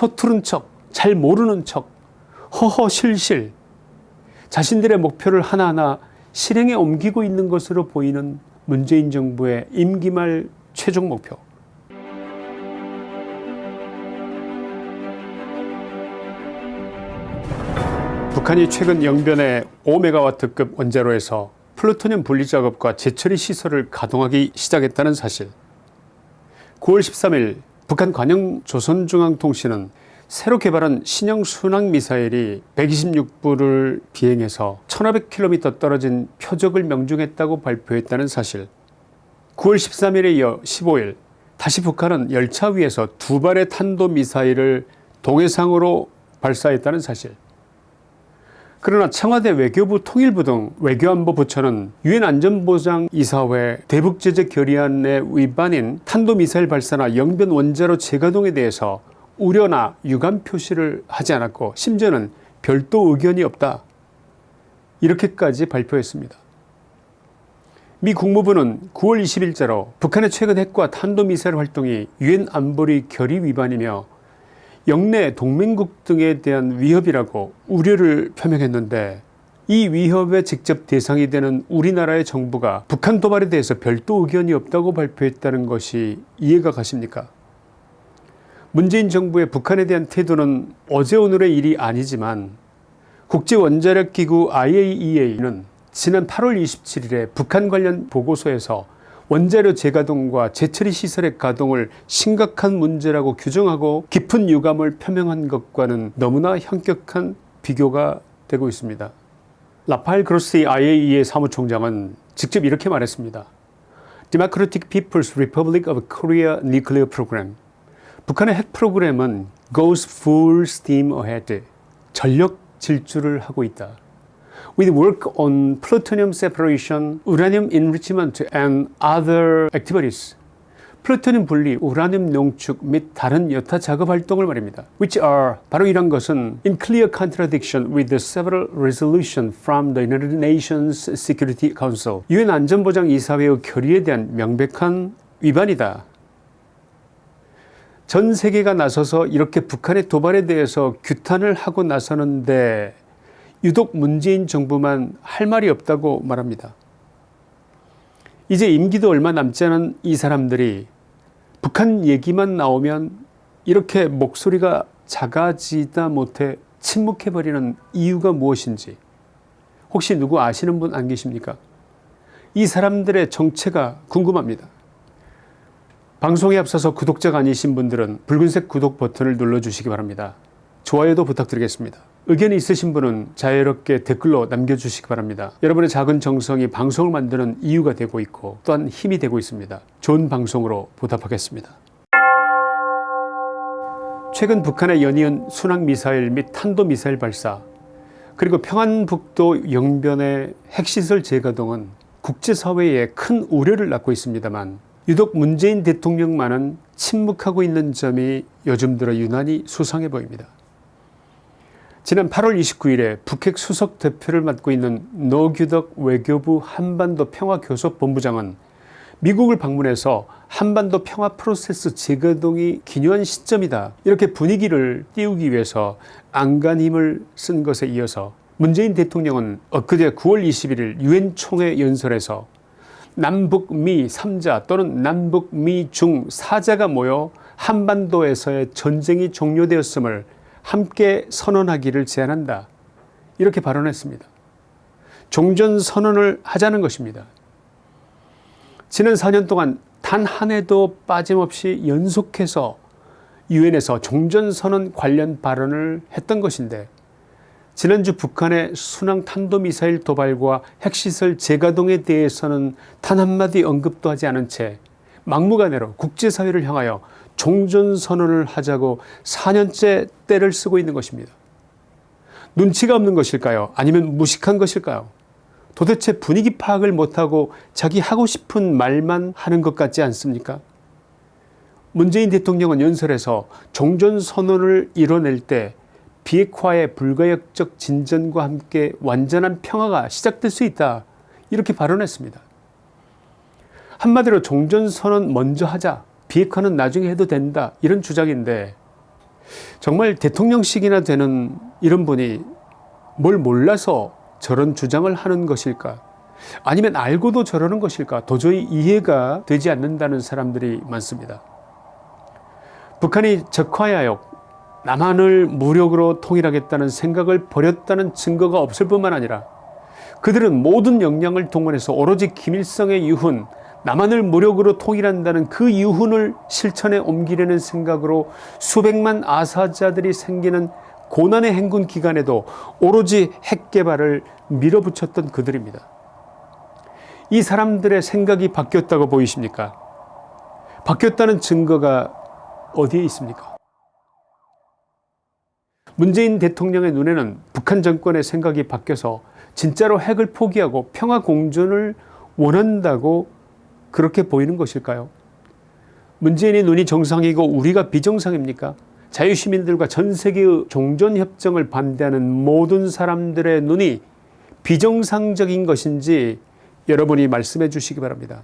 서투른 척, 잘 모르는 척, 허허실실 자신들의 목표를 하나하나 실행에 옮기고 있는 것으로 보이는 문재인 정부의 임기 말 최종 목표. 북한이 최근 영변의 5메가와트급 원자로에서 플루토늄 분리 작업과 재처리 시설을 가동하기 시작했다는 사실 9월 13일 북한 관영 조선중앙통신은 새로 개발한 신형 순항미사일이 126부를 비행해서 1500km 떨어진 표적을 명중했다고 발표했다는 사실. 9월 13일에 이어 15일 다시 북한은 열차 위에서 두 발의 탄도미사일을 동해상으로 발사했다는 사실 그러나 청와대 외교부 통일부 등 외교안보 부처는 유엔 안전보장이사회 대북제재 결의안의 위반인 탄도미사일 발사나 영변 원자로 재가동에 대해서 우려나 유감 표시를 하지 않았고 심지어는 별도 의견이 없다 이렇게까지 발표했습니다. 미 국무부는 9월 20일자로 북한의 최근 핵과 탄도미사일 활동이 유엔 안보리 결의 위반이며 영내 동맹국 등에 대한 위협이라고 우려를 표명했는데 이 위협의 직접 대상이 되는 우리나라의 정부가 북한 도발에 대해서 별도 의견이 없다고 발표했다는 것이 이해가 가십니까? 문재인 정부의 북한에 대한 태도는 어제 오늘의 일이 아니지만 국제원자력기구 IAEA는 지난 8월 27일에 북한 관련 보고서에서 원자료 재가동과 재처리 시설의 가동을 심각한 문제라고 규정하고 깊은 유감을 표명한 것과는 너무나 현격한 비교가 되고 있습니다. 라파엘 그로스티 IAEA 사무총장은 직접 이렇게 말했습니다. Democratic People's Republic of Korea Nuclear Program 북한의 핵 프로그램은 goes full steam ahead 전력 질주를 하고 있다. With work on plutonium separation, uranium enrichment and other activities. 플루토늄 분리, 우라늄 농축 및 다른 여타 작업 활동을 말입니다. which are 바로 이런 것은 in clear contradiction with the several resolutions from the United Nations Security Council 유엔 안전보장 이사회의 결의에 대한 명백한 위반이다. 전 세계가 나서서 이렇게 북한의 도발에 대해서 규탄을 하고 나서는데 유독 문재인 정부만 할 말이 없다고 말합니다. 이제 임기도 얼마 남지 않은 이 사람들이 북한 얘기만 나오면 이렇게 목소리가 작아지다 못해 침묵해버리는 이유가 무엇인지 혹시 누구 아시는 분 안 계십니까 이 사람들의 정체가 궁금합니다. 방송에 앞서서 구독자가 아니신 분들은 붉은색 구독 버튼을 눌러주시기 바랍니다. 좋아요도 부탁드리겠습니다. 의견이 있으신 분은 자유롭게 댓글로 남겨주시기 바랍니다. 여러분의 작은 정성이 방송을 만드는 이유가 되고 있고 또한 힘이 되고 있습니다. 좋은 방송으로 보답하겠습니다. 최근 북한의 연이은 순항미사일 및 탄도미사일 발사 그리고 평안북도 영변의 핵시설 재가동은 국제사회에 큰 우려를 낳고 있습니다만 유독 문재인 대통령만은 침묵하고 있는 점이 요즘 들어 유난히 수상해 보입니다. 지난 8월 29일에 북핵 수석 대표를 맡고 있는 노규덕 외교부 한반도 평화교섭본부장은 미국을 방문해서 한반도 평화 프로세스 재가동이 기묘한 시점이다. 이렇게 분위기를 띄우기 위해서 안간힘을 쓴 것에 이어서 문재인 대통령은 엊그제 9월 21일 유엔 총회 연설에서 남북미 3자 또는 남북미 중 4자가 모여 한반도에서의 전쟁이 종료되었음을 함께 선언하기를 제안한다 이렇게 발언했습니다. 종전선언을 하자는 것입니다. 지난 4년 동안 단 한 해도 빠짐없이 연속해서 유엔에서 종전선언 관련 발언을 했던 것인데 지난주 북한의 순항 탄도미사일 도발과 핵시설 재가동에 대해서는 단 한마디 언급도 하지 않은 채 막무가내로 국제사회를 향하여 종전선언을 하자고 4년째 때를 쓰고 있는 것입니다. 눈치가 없는 것일까요? 아니면 무식한 것일까요? 도대체 분위기 파악을 못하고 자기 하고 싶은 말만 하는 것 같지 않습니까? 문재인 대통령은 연설에서 종전선언을 이뤄낼 때 비핵화의 불가역적 진전과 함께 완전한 평화가 시작될 수 있다. 이렇게 발언했습니다. 한마디로 종전선언 먼저 하자 비핵화는 나중에 해도 된다. 이런 주장인데 정말 대통령식이나 되는 이런 분이 뭘 몰라서 저런 주장을 하는 것일까? 아니면 알고도 저러는 것일까? 도저히 이해가 되지 않는다는 사람들이 많습니다. 북한이 적화야역 남한을 무력으로 통일하겠다는 생각을 버렸다는 증거가 없을 뿐만 아니라 그들은 모든 역량을 동원해서 오로지 김일성의 유훈 남한을 무력으로 통일한다는 그 유훈을 실천에 옮기려는 생각으로 수백만 아사자들이 생기는 고난의 행군 기간에도 오로지 핵 개발을 밀어붙였던 그들입니다. 이 사람들의 생각이 바뀌었다고 보이십니까? 바뀌었다는 증거가 어디에 있습니까? 문재인 대통령의 눈에는 북한 정권의 생각이 바뀌어서 진짜로 핵을 포기하고 평화 공존을 원한다고 그렇게 보이는 것일까요? 문재인의 눈이 정상이고 우리가 비정상입니까? 자유시민들과 전세계의 종전협정을 반대하는 모든 사람들의 눈이 비정상적인 것인지 여러분이 말씀해 주시기 바랍니다.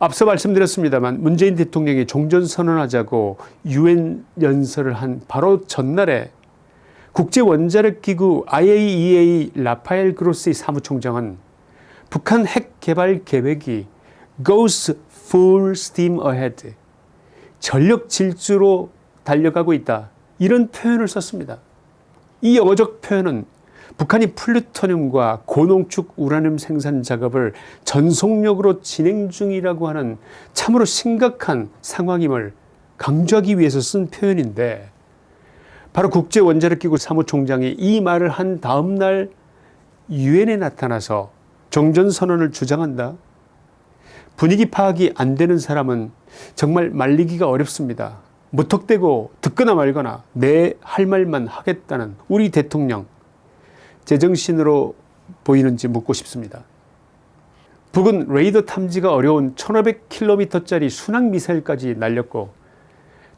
앞서 말씀드렸습니다만 문재인 대통령이 종전선언하자고 유엔 연설을 한 바로 전날에 국제원자력기구 IAEA 라파엘 그로시 사무총장은 북한 핵 개발 계획이 goes full steam ahead 전력 질주로 달려가고 있다 이런 표현을 썼습니다. 이 영어적 표현은 북한이 플루토늄과 고농축 우라늄 생산 작업을 전속력으로 진행 중이라고 하는 참으로 심각한 상황임을 강조하기 위해서 쓴 표현인데 바로 국제원자력기구 사무총장이 이 말을 한 다음 날 유엔에 나타나서 종전선언을 주장한다. 분위기 파악이 안 되는 사람은 정말 말리기가 어렵습니다. 무턱대고 듣거나 말거나 내 할 말만 하겠다는 우리 대통령 제정신으로 보이는지 묻고 싶습니다. 북은 레이더 탐지가 어려운 1500km짜리 순항미사일까지 날렸고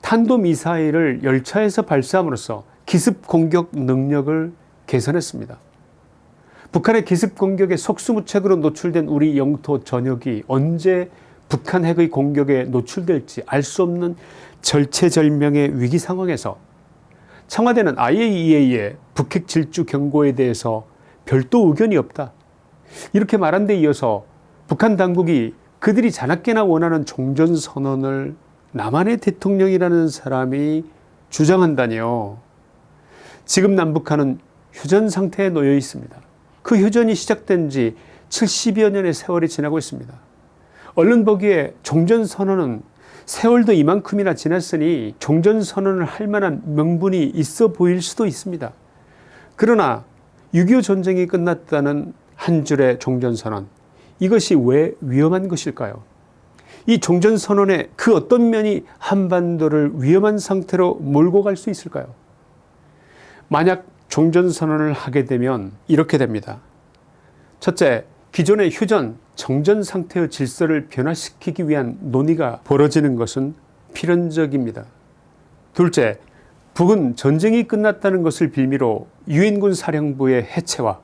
탄도미사일을 열차에서 발사함으로써 기습 공격 능력을 개선했습니다. 북한의 기습 공격에 속수무책으로 노출된 우리 영토 전역이 언제 북한 핵의 공격에 노출될지 알 수 없는 절체절명의 위기 상황에서 청와대는 IAEA의 북핵 질주 경고에 대해서 별도 의견이 없다. 이렇게 말한 데 이어서 북한 당국이 그들이 자나깨나 원하는 종전선언을 남한의 대통령이라는 사람이 주장한다니요. 지금 남북한은 휴전 상태에 놓여 있습니다. 그 휴전이 시작된 지 70여 년의 세월이 지나고 있습니다. 얼른 보기에 종전선언은 세월도 이만큼이나 지났으니 종전선언을 할 만한 명분이 있어 보일 수도 있습니다. 그러나 6.25 전쟁이 끝났다는 한 줄의 종전선언 이것이 왜 위험한 것일까요? 이 종전선언의 그 어떤 면이 한반도를 위험한 상태로 몰고 갈 수 있을까요? 만약 종전선언을 하게 되면 이렇게 됩니다. 첫째, 기존의 휴전, 정전 상태의 질서를 변화시키기 위한 논의가 벌어지는 것은 필연적입니다. 둘째, 북은 전쟁이 끝났다는 것을 빌미로 유엔군 사령부의 해체와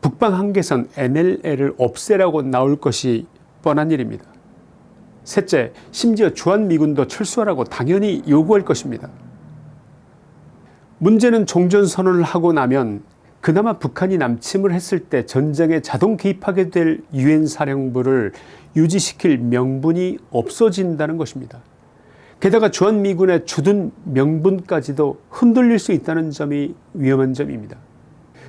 북방 한계선 NLL을 없애라고 나올 것이 뻔한 일입니다. 셋째, 심지어 주한미군도 철수하라고 당연히 요구할 것입니다. 문제는 종전선언을 하고 나면 그나마 북한이 남침을 했을 때 전쟁에 자동 개입하게 될 유엔 사령부를 유지시킬 명분이 없어진다는 것입니다. 게다가 주한미군의 주둔 명분까지도 흔들릴 수 있다는 점이 위험한 점입니다.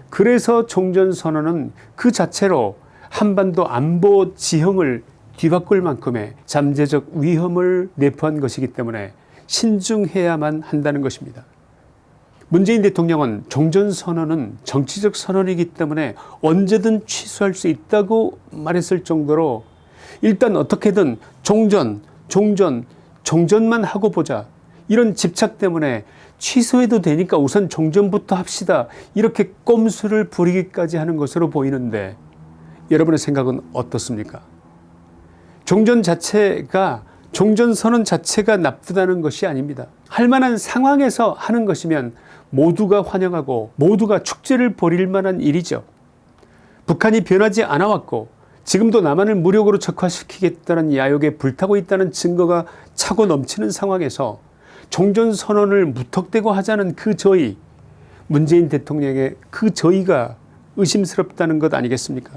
그래서 종전선언은 그 자체로 한반도 안보 지형을 뒤바꿀 만큼의 잠재적 위험을 내포한 것이기 때문에 신중해야만 한다는 것입니다. 문재인 대통령은 종전선언은 정치적 선언이기 때문에 언제든 취소할 수 있다고 말했을 정도로 일단 어떻게든 종전 종전 종전만 하고 보자. 이런 집착 때문에 취소해도 되니까 우선 종전부터 합시다. 이렇게 꼼수를 부리기까지 하는 것으로 보이는데 여러분의 생각은 어떻습니까? 종전 자체가 종전선언 자체가 나쁘다는 것이 아닙니다. 할 만한 상황에서 하는 것이면 모두가 환영하고 모두가 축제를 벌일 만한 일이죠. 북한이 변하지 않아 왔고 지금도 남한을 무력으로 적화시키겠다는 야욕에 불타고 있다는 증거가 차고 넘치는 상황에서 종전선언을 무턱대고 하자는 그 저희 문재인 대통령의 그 저희가 의심스럽다는 것 아니겠습니까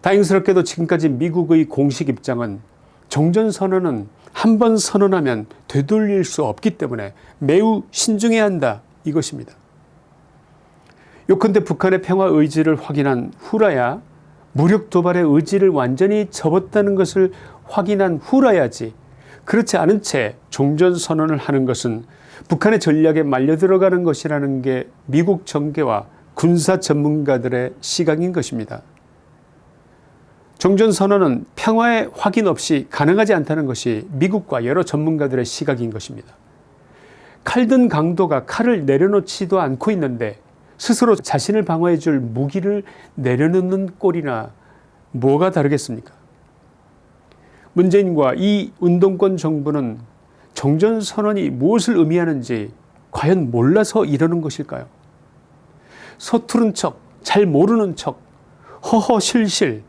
다행스럽게도 지금까지 미국의 공식 입장은 종전선언은 한 번 선언하면 되돌릴 수 없기 때문에 매우 신중해야 한다 이것입니다. 요컨대 북한의 평화 의지를 확인한 후라야 무력 도발의 의지를 완전히 접었다는 것을 확인한 후라야지 그렇지 않은 채 종전선언을 하는 것은 북한의 전략에 말려들어가는 것이라는 게 미국 정계와 군사 전문가들의 시각인 것입니다. 종전선언은 평화의 확인 없이 가능하지 않다는 것이 미국과 여러 전문가들의 시각인 것입니다. 칼든 강도가 칼을 내려놓지도 않고 있는데 스스로 자신을 방어해 줄 무기를 내려놓는 꼴이나 뭐가 다르겠습니까 문재인과 이 운동권 정부는 정전선언이 무엇을 의미하는지 과연 몰라서 이러는 것일까요 서투른 척, 잘 모르는 척, 허허실실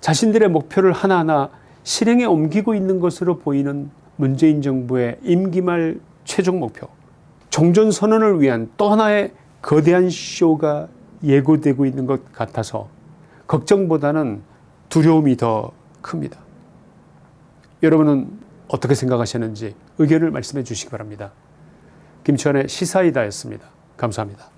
자신들의 목표를 하나하나 실행에 옮기고 있는 것으로 보이는 문재인 정부의 임기 말 최종 목표 종전선언을 위한 또 하나의 거대한 쇼가 예고되고 있는 것 같아서 걱정보다는 두려움이 더 큽니다. 여러분은 어떻게 생각하시는지 의견을 말씀해 주시기 바랍니다. 김치환의 시사이다였습니다. 감사합니다.